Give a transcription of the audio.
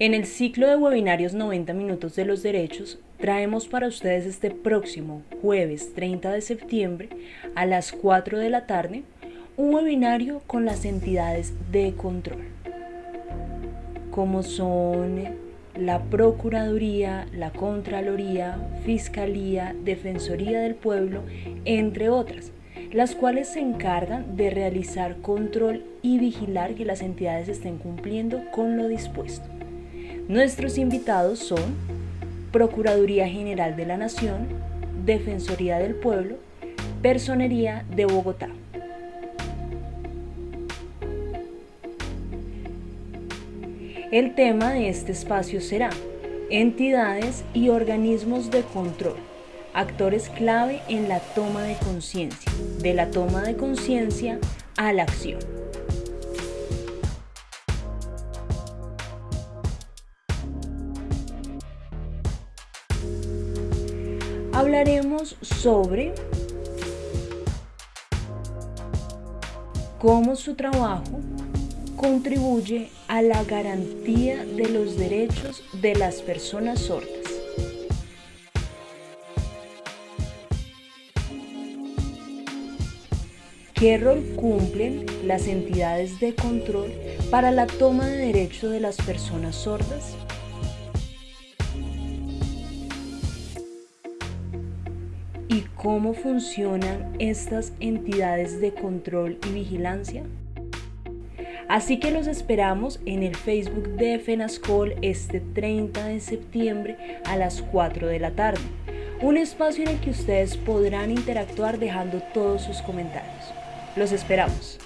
En el ciclo de webinarios 90 minutos de los derechos, traemos para ustedes este próximo jueves 30 de septiembre a las 4 de la tarde un webinario con las entidades de control, como son la Procuraduría, la Contraloría, Fiscalía, Defensoría del Pueblo, entre otras, las cuales se encargan de realizar control y vigilar que las entidades estén cumpliendo con lo dispuesto. Nuestros invitados son Procuraduría General de la Nación, Defensoría del Pueblo, Personería de Bogotá. El tema de este espacio será entidades y organismos de control, actores clave en la toma de conciencia, de la toma de conciencia a la acción. Hablaremos sobre cómo su trabajo contribuye a la garantía de los derechos de las personas sordas. ¿Qué rol cumplen las entidades de control para la toma de derechos de las personas sordas? Y cómo funcionan estas entidades de control y vigilancia? Así que los esperamos en el Facebook de FENASCOL este 30 de septiembre a las 4 de la tarde. Un espacio en el que ustedes podrán interactuar dejando todos sus comentarios. Los esperamos.